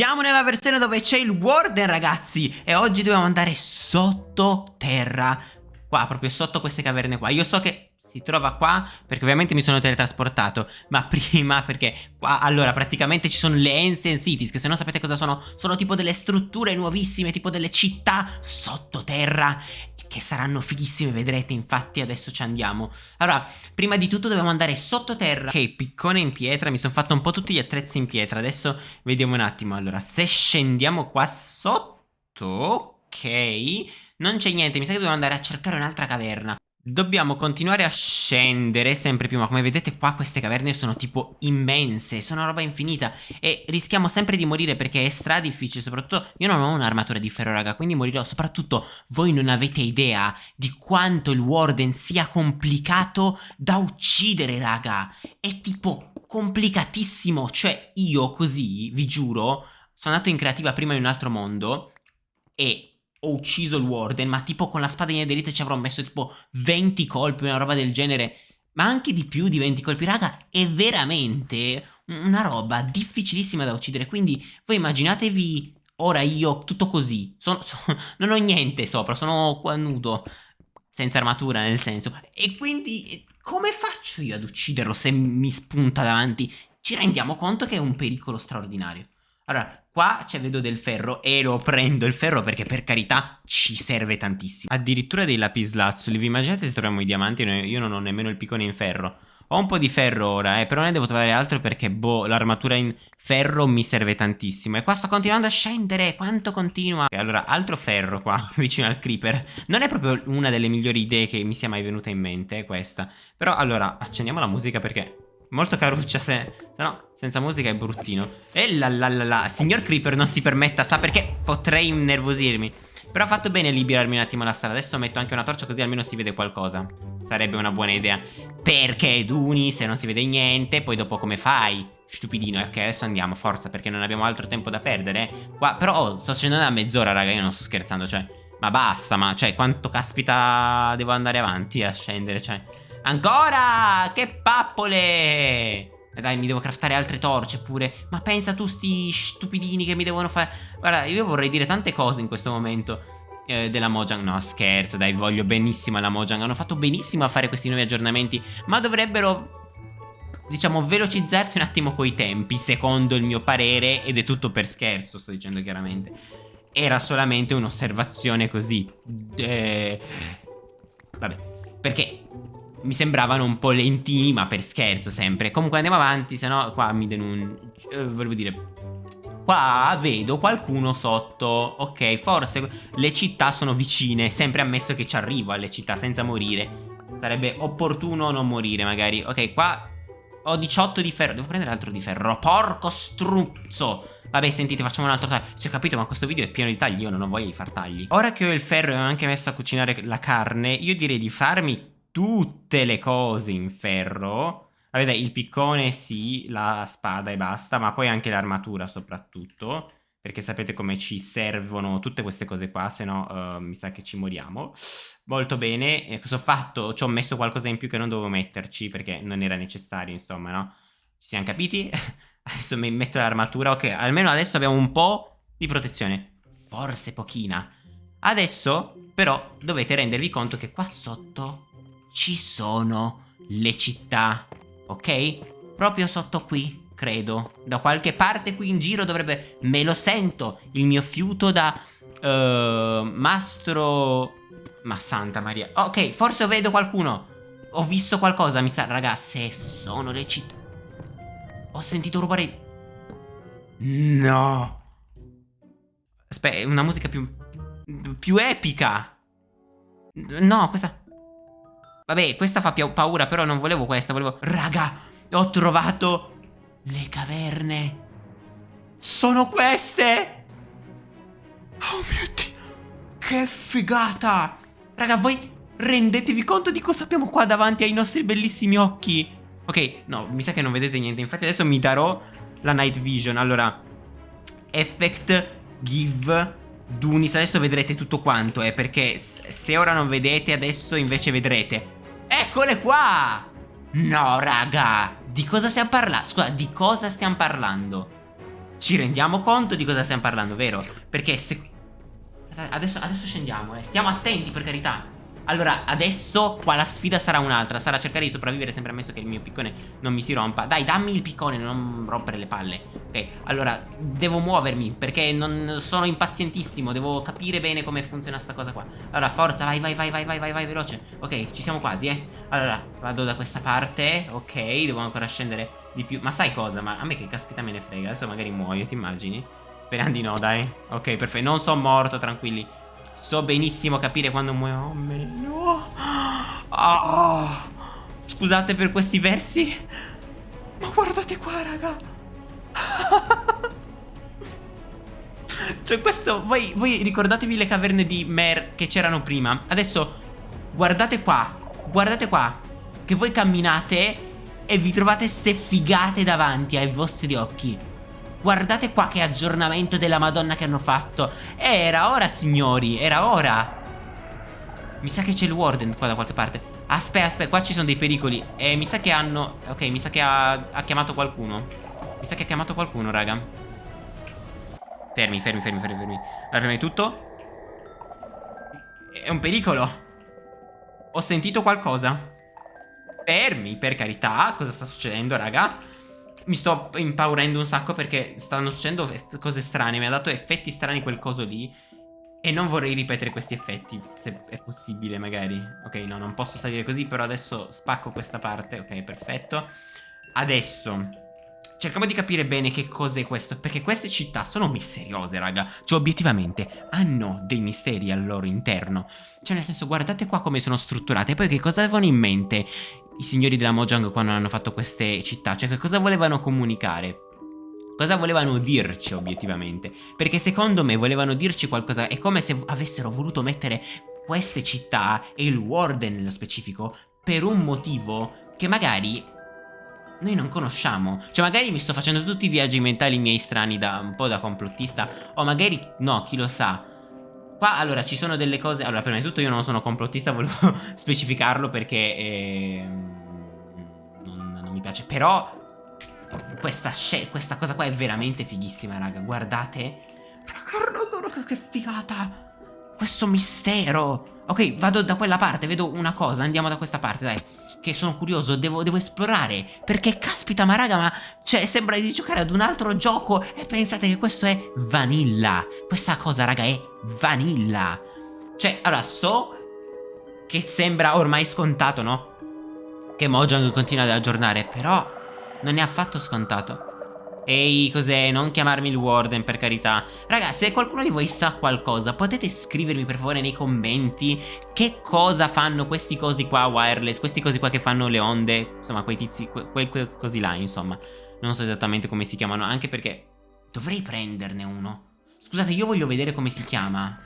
Siamo nella versione dove c'è il Warden ragazzi E oggi dobbiamo andare sottoterra. Qua proprio sotto queste caverne qua. Io so che si trova qua perché ovviamente mi sono teletrasportato Ma prima perché qua allora praticamente ci sono le Ancient Cities Che se non sapete cosa sono Sono tipo delle strutture nuovissime Tipo delle città sottoterra che saranno fighissime, vedrete, infatti adesso ci andiamo. Allora, prima di tutto dobbiamo andare sottoterra. Ok, piccone in pietra, mi sono fatto un po' tutti gli attrezzi in pietra, adesso vediamo un attimo. Allora, se scendiamo qua sotto, ok, non c'è niente, mi sa che dobbiamo andare a cercare un'altra caverna. Dobbiamo continuare a scendere sempre più, ma come vedete qua queste caverne sono tipo immense, sono roba infinita e rischiamo sempre di morire perché è stra difficile, soprattutto io non ho un'armatura di ferro raga, quindi morirò, soprattutto voi non avete idea di quanto il Warden sia complicato da uccidere raga, è tipo complicatissimo, cioè io così, vi giuro, sono andato in creativa prima in un altro mondo e ho ucciso il Warden, ma tipo con la spada in aderite ci avrò messo tipo 20 colpi, una roba del genere, ma anche di più di 20 colpi, raga, è veramente una roba difficilissima da uccidere, quindi voi immaginatevi ora io tutto così, sono, sono, non ho niente sopra, sono qua nudo, senza armatura nel senso, e quindi come faccio io ad ucciderlo se mi spunta davanti? Ci rendiamo conto che è un pericolo straordinario. Allora, qua c'è vedo del ferro e lo prendo il ferro perché per carità ci serve tantissimo. Addirittura dei lapislazzuli, vi immaginate se troviamo i diamanti? Io non ho nemmeno il piccone in ferro. Ho un po' di ferro ora, eh, però ne devo trovare altro perché, boh, l'armatura in ferro mi serve tantissimo. E qua sto continuando a scendere, quanto continua? E allora, altro ferro qua, vicino al creeper. Non è proprio una delle migliori idee che mi sia mai venuta in mente, questa. Però, allora, accendiamo la musica perché Molto caruccia se... se no, senza musica è bruttino. E la la la la. Signor Creeper non si permetta, sa perché potrei innervosirmi. Però ha fatto bene liberarmi un attimo la strada. Adesso metto anche una torcia così almeno si vede qualcosa. Sarebbe una buona idea. Perché Duni, se non si vede niente, poi dopo come fai? Stupidino, ok, adesso andiamo, forza, perché non abbiamo altro tempo da perdere. Qua, però, oh, sto scendendo da mezz'ora, raga, io non sto scherzando, cioè... Ma basta, ma, cioè, quanto caspita devo andare avanti a scendere, cioè... Ancora! Che pappole! Eh, dai, mi devo craftare altre torce pure. Ma pensa tu sti stupidini che mi devono fare... Guarda, io vorrei dire tante cose in questo momento eh, della Mojang. No, scherzo, dai, voglio benissimo alla Mojang. Hanno fatto benissimo a fare questi nuovi aggiornamenti. Ma dovrebbero diciamo, velocizzarsi un attimo coi tempi, secondo il mio parere, ed è tutto per scherzo, sto dicendo chiaramente. Era solamente un'osservazione così. Eh... Vabbè, perché mi sembravano un po' lentini, ma per scherzo sempre. Comunque andiamo avanti, se no qua mi denuncio. Eh, volevo dire... Qua vedo qualcuno sotto. Ok, forse le città sono vicine. Sempre ammesso che ci arrivo alle città senza morire. Sarebbe opportuno non morire, magari. Ok, qua ho 18 di ferro. Devo prendere altro di ferro. Porco struzzo. Vabbè, sentite, facciamo un altro taglio. Si ho capito, ma questo video è pieno di tagli. Io non ho voglia di far tagli. Ora che ho il ferro e ho anche messo a cucinare la carne, io direi di farmi tutte le cose in ferro. Avete il piccone sì, la spada e basta, ma poi anche l'armatura soprattutto. Perché sapete come ci servono tutte queste cose qua, se no uh, mi sa che ci moriamo. Molto bene, e cosa ho fatto? Ci ho messo qualcosa in più che non dovevo metterci perché non era necessario, insomma, no? Ci siamo capiti? adesso mi metto l'armatura, ok, almeno adesso abbiamo un po' di protezione. Forse pochina. Adesso, però, dovete rendervi conto che qua sotto ci sono le città, ok? Proprio sotto qui, credo. Da qualche parte qui in giro dovrebbe... Me lo sento, il mio fiuto da... Uh, mastro... Ma santa Maria. Ok, forse vedo qualcuno. Ho visto qualcosa, mi sa... Raga, se sono le città... Ho sentito rubare... No! Aspetta, una musica più... Più epica! No, questa... Vabbè, questa fa paura, però non volevo questa, volevo... Raga, ho trovato le caverne. Sono queste! Oh mio Dio! Che figata! Raga, voi rendetevi conto di cosa abbiamo qua davanti ai nostri bellissimi occhi? Ok, no, mi sa che non vedete niente. Infatti adesso mi darò la night vision. Allora, effect, give, Dunis. Adesso vedrete tutto quanto, eh, perché se ora non vedete, adesso invece vedrete. Eccole qua! No, raga! Di cosa stiamo parlando? Scusa, di cosa stiamo parlando? Ci rendiamo conto di cosa stiamo parlando, vero? Perché se... Adesso, adesso scendiamo, eh. Stiamo attenti, per carità. Allora, adesso qua la sfida sarà un'altra. Sarà cercare di sopravvivere sempre ammesso che il mio piccone non mi si rompa. Dai, dammi il piccone, non rompere le palle Ok, allora, devo muovermi Perché non sono impazientissimo. Devo capire bene come funziona sta cosa qua. Allora, forza, vai, vai, vai, vai, vai, vai, vai, veloce. Ok, ci siamo quasi, eh. Allora, vado da questa parte Ok, devo ancora scendere di più. Ma sai cosa? Ma a me che caspita me ne frega? Adesso magari muoio, ti immagini? Speriamo di no, dai. Ok, perfetto, non sono morto, tranquilli So benissimo capire quando muoio. Oh, meglio. Oh. Scusate per questi versi. Ma guardate qua, raga. cioè, questo. Voi, voi ricordatevi le caverne di Mer che c'erano prima. Adesso, guardate qua. Guardate qua. Che voi camminate e vi trovate ste figate davanti ai vostri occhi. Guardate qua che aggiornamento della madonna che hanno fatto. Era ora signori, era ora. Mi sa che c'è il warden qua da qualche parte. Aspetta, aspetta, qua ci sono dei pericoli. E mi sa che hanno... Ok, mi sa che ha, ha chiamato qualcuno. Mi sa che ha chiamato qualcuno, raga. Fermi, fermi, fermi, fermi, fermi. Allora, prima di tutto È un pericolo. Ho sentito qualcosa. Fermi, per carità Cosa sta succedendo, raga? Mi sto impaurendo un sacco perché stanno succedendo cose strane. Mi ha dato effetti strani quel coso lì. E non vorrei ripetere questi effetti, se è possibile magari. Ok, no, non posso salire così, però adesso spacco questa parte. Ok, perfetto. Adesso, cerchiamo di capire bene che cos'è questo, perché queste città sono misteriose, raga. Cioè, obiettivamente, hanno dei misteri al loro interno. Cioè, nel senso, guardate qua come sono strutturate. Poi che cosa avevano in mente? I signori della Mojang quando hanno fatto queste città? Cioè che cosa volevano comunicare? Cosa volevano dirci obiettivamente? Perché secondo me volevano dirci qualcosa, è come se avessero voluto mettere queste città e il Warden nello specifico per un motivo che magari noi non conosciamo. Cioè magari mi sto facendo tutti i viaggi mentali miei strani da un po' da complottista o magari no, chi lo sa. Qua allora ci sono delle cose Allora prima di tutto io non sono complottista Volevo specificarlo perché eh, non, non, mi piace Però questa, questa, cosa qua è veramente fighissima raga Guardate. Raga che figata Questo mistero Ok vado da quella parte Vedo una cosa Andiamo da questa parte dai che sono curioso, devo, devo, esplorare. Perché caspita, ma raga, ma cioè, sembra di giocare ad un altro gioco e pensate che questo è vanilla. Questa cosa, raga, è vanilla. Cioè, allora, so che sembra ormai scontato, no? Che Mojang continua ad aggiornare, però non è affatto scontato. Ehi, cos'è? Non chiamarmi il Warden, per carità. Raga, se qualcuno di voi sa qualcosa, potete scrivermi per favore nei commenti che cosa fanno questi cosi qua wireless, questi cosi qua che fanno le onde, insomma, quei tizi, quei, quei cosi là, insomma. Non so esattamente come si chiamano, anche perché dovrei prenderne uno. Scusate, io voglio vedere come si chiama.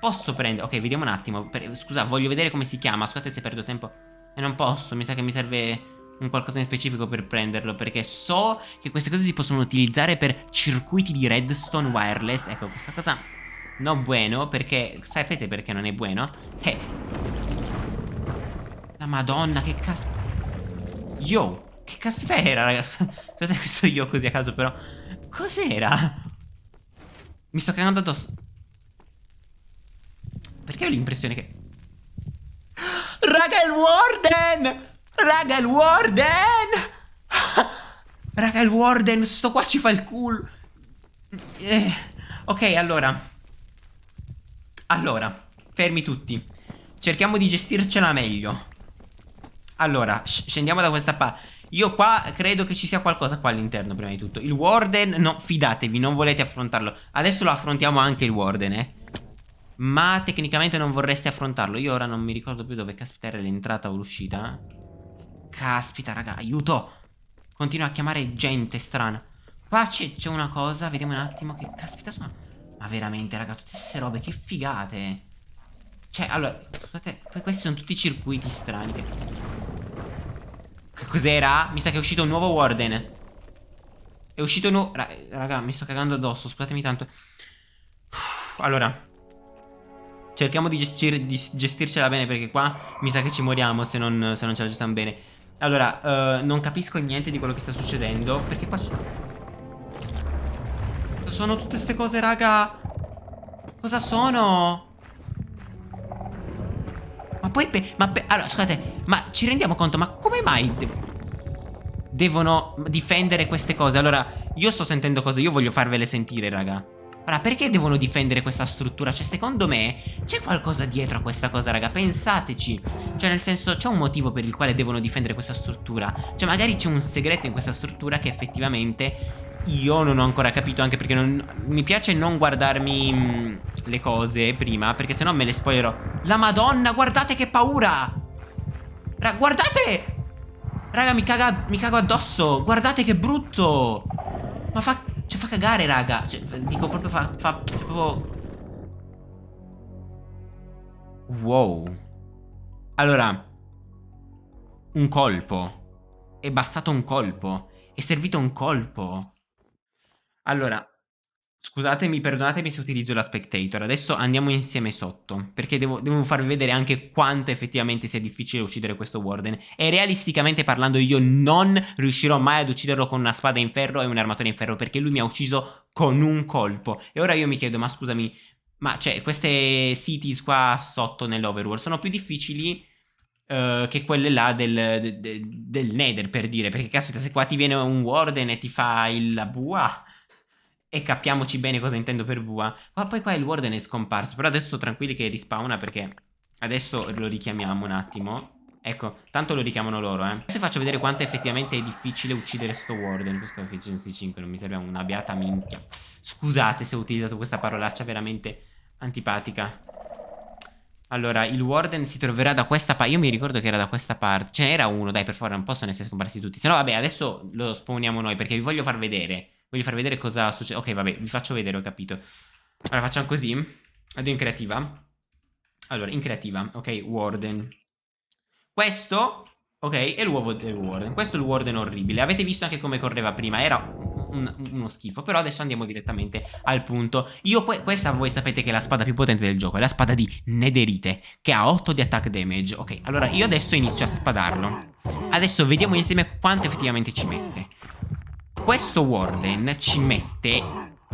Posso prendere... Ok, vediamo un attimo. Per... Scusa, voglio vedere come si chiama. Scusate se perdo tempo. E non posso, mi sa che mi serve un qualcosa in specifico per prenderlo Perché so che queste cose si possono utilizzare per circuiti di redstone wireless Ecco, questa cosa non buono perché... Sapete perché non è buono? Eh La madonna, che caspita Yo, che caspita era, ragazzi Scusate questo io così a caso però Cos'era? Mi sto cagando addosso Perché ho l'impressione che Raga, il Warden! Raga, il Warden! Raga, il Warden, sto qua ci fa il culo. Eh, ok, allora. Allora, fermi tutti. Cerchiamo di gestircela meglio. Allora, scendiamo da questa parte. Io qua credo che ci sia qualcosa qua all'interno prima di tutto Il Warden, no, fidatevi, non volete affrontarlo Adesso lo affrontiamo anche il Warden, eh Ma tecnicamente non vorreste affrontarlo Io ora non mi ricordo più dove caspita era l'entrata o l'uscita Caspita, raga, aiuto. Continua a chiamare gente strana. Qua c'è una cosa, vediamo un attimo che caspita sono. Ma veramente, raga, tutte queste robe, che figate. Cioè, allora, scusate, poi questi sono tutti circuiti strani che... Che cos'era? Mi sa che è uscito un nuovo Warden. È uscito un nuovo... Raga, mi sto cagando addosso, scusatemi tanto. Allora, cerchiamo di, gestir di gestircela bene perché qua mi sa che ci moriamo se non, se non ce la gestiamo bene. Allora, uh, non capisco niente di quello che sta succedendo Perché qua c'è... sono tutte queste cose, raga? Cosa sono? Ma poi... ma allora, scusate, ma ci rendiamo conto? Ma come mai de devono difendere queste cose? Allora, io sto sentendo cose, io voglio farvele sentire, raga. Ora, perché devono difendere questa struttura? Cioè, secondo me, c'è qualcosa dietro a questa cosa, raga. Pensateci. Cioè, nel senso, c'è un motivo per il quale devono difendere questa struttura. Cioè, magari c'è un segreto in questa struttura che effettivamente io non ho ancora capito anche perché non, mi piace non guardarmi mh, le cose prima perché sennò me le spoilerò. La madonna, guardate che paura! Ra guardate! Raga, mi, caga, mi cago addosso! Guardate che brutto! Ma fa, fa cagare, raga! Cioè, dico proprio fa, fa proprio... Wow. Allora, un colpo. È bastato un colpo. È servito un colpo. Allora, scusatemi, perdonatemi se utilizzo la spectator. Adesso andiamo insieme sotto. Perché devo, devo, farvi vedere anche quanto effettivamente sia difficile uccidere questo Warden. E realisticamente parlando io non riuscirò mai ad ucciderlo con una spada in ferro e un armatore in ferro. Perché lui mi ha ucciso con un colpo. E ora io mi chiedo, ma scusami, ma cioè queste cities qua sotto nell'overworld sono più difficili... Uh, che quelle là del, de, de, del Nether per dire perché caspita se qua ti viene un Warden e ti fa il la bua e capiamoci bene cosa intendo per VA. Ma poi qua il Warden è scomparso. Però adesso tranquilli che rispawna perché adesso lo richiamiamo un attimo. Ecco, tanto lo richiamano loro, eh. Adesso faccio vedere quanto effettivamente è difficile uccidere sto Warden. Questo Efficiency 5, non mi serve una beata minchia. Scusate se ho utilizzato questa parolaccia veramente antipatica. Allora, il Warden si troverà da questa parte. Io mi ricordo che era da questa parte. Ce n'era uno, dai, per favore, non possono essere scomparsi tutti. Se no, vabbè, adesso lo spawniamo noi perché vi voglio far vedere Voglio far vedere cosa succede. Ok, vabbè, vi faccio vedere, ho capito. Allora, facciamo così. Vado in creativa. Allora, in creativa. Ok, Warden. Questo, ok, è l'uovo del Warden. Questo è il Warden orribile. Avete visto anche come correva prima. Era un, uno schifo. Però adesso andiamo direttamente al punto. Io, questa voi sapete che è la spada più potente del gioco. È la spada di Netherite, che ha 8 di attack damage. Ok, allora io adesso inizio a spadarlo. Adesso vediamo insieme quanto effettivamente ci mette questo Warden ci mette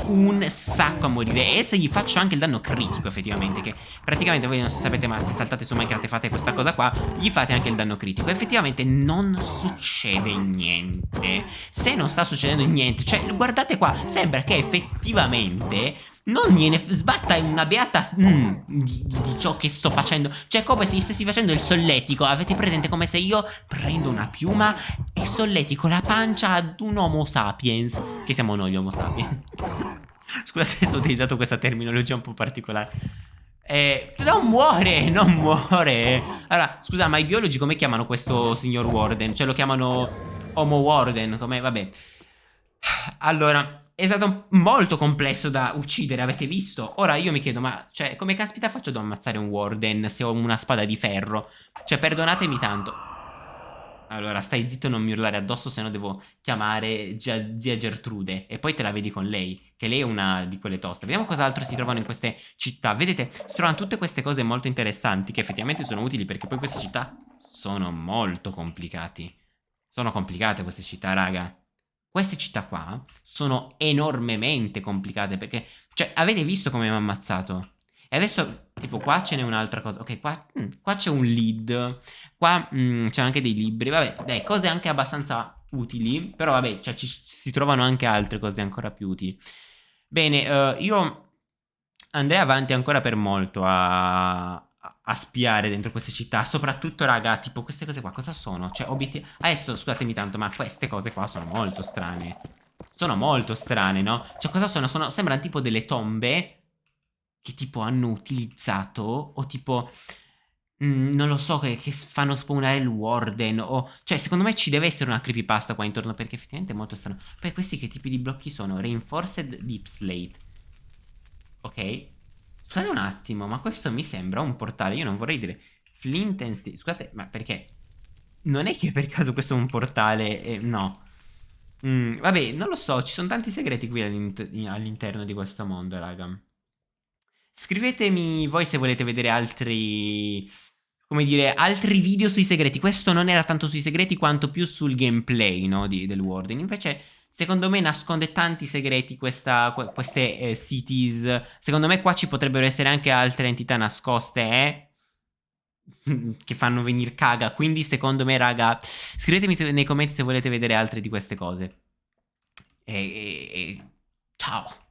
un sacco a morire E se gli faccio anche il danno critico effettivamente Che praticamente voi non sapete ma se saltate su Minecraft e fate questa cosa qua Gli fate anche il danno critico. Effettivamente non succede niente. Se non sta succedendo niente Cioè guardate qua Sembra che effettivamente non gliene sbatta una beata mm, di, di, ciò che sto facendo. Cioè, come se gli stessi facendo il solletico. Avete presente come se io prendo una piuma e solletico la pancia ad un Homo sapiens. Che siamo noi, gli Homo sapiens. Scusate se ho utilizzato questa terminologia un po' particolare. Eh, non muore, non muore. Allora, scusa, ma i biologi come chiamano questo signor Warden? Cioè, lo chiamano Homo Warden, come, vabbè. Allora, è stato molto complesso da uccidere, avete visto? Ora io mi chiedo, ma cioè, come caspita faccio ad ammazzare un Warden se ho una spada di ferro? Cioè, perdonatemi tanto. Allora, stai zitto e non mi urlare addosso, se no devo chiamare zia Gertrude. E poi te la vedi con lei, che lei è una di quelle toste. Vediamo cosa altro si trovano in queste città. Vedete, si trovano tutte queste cose molto interessanti, che effettivamente sono utili, perché poi queste città sono molto complicati. Sono complicate queste città, raga. Queste città qua sono enormemente complicate perché... Cioè, avete visto come mi ha ammazzato? E adesso, tipo, qua ce n'è un'altra cosa. Ok, qua, mm, qua c'è un lead. Qua mm, c'è anche dei libri. Vabbè, dai, cose anche abbastanza utili. Però, vabbè, cioè, ci, si trovano anche altre cose ancora più utili. Bene, uh, io andrei avanti ancora per molto a, a spiare dentro queste città. Soprattutto, raga, tipo queste cose qua, cosa sono? Cioè, obiettivi... Adesso, scusatemi tanto, ma queste cose qua sono molto strane. Sono molto strane, no? Cioè, cosa sono? sono sembrano tipo delle tombe che tipo hanno utilizzato o tipo... Mm, non lo so, che, che, fanno spawnare il warden o... Cioè, secondo me ci deve essere una creepypasta qua intorno perché effettivamente è molto strano. Poi questi che tipi di blocchi sono? Reinforced Deep Slate. Ok. Scusate un attimo, ma questo mi sembra un portale. Io non vorrei dire Flint and Steel. Scusate, ma perché? Non è che per caso questo è un portale? Eh, no. Mm, vabbè, non lo so. Ci sono tanti segreti qui all'interno di questo mondo, raga. Scrivetemi voi se volete vedere altri... Come dire, altri video sui segreti. Questo non era tanto sui segreti quanto più sul gameplay, no? Di, del Warden. Invece Secondo me nasconde tanti segreti questa, queste eh, cities. Secondo me qua ci potrebbero essere anche altre entità nascoste, eh? che fanno venire caga. Quindi, secondo me, raga, scrivetemi nei commenti se volete vedere altre di queste cose. E, e, e... ciao.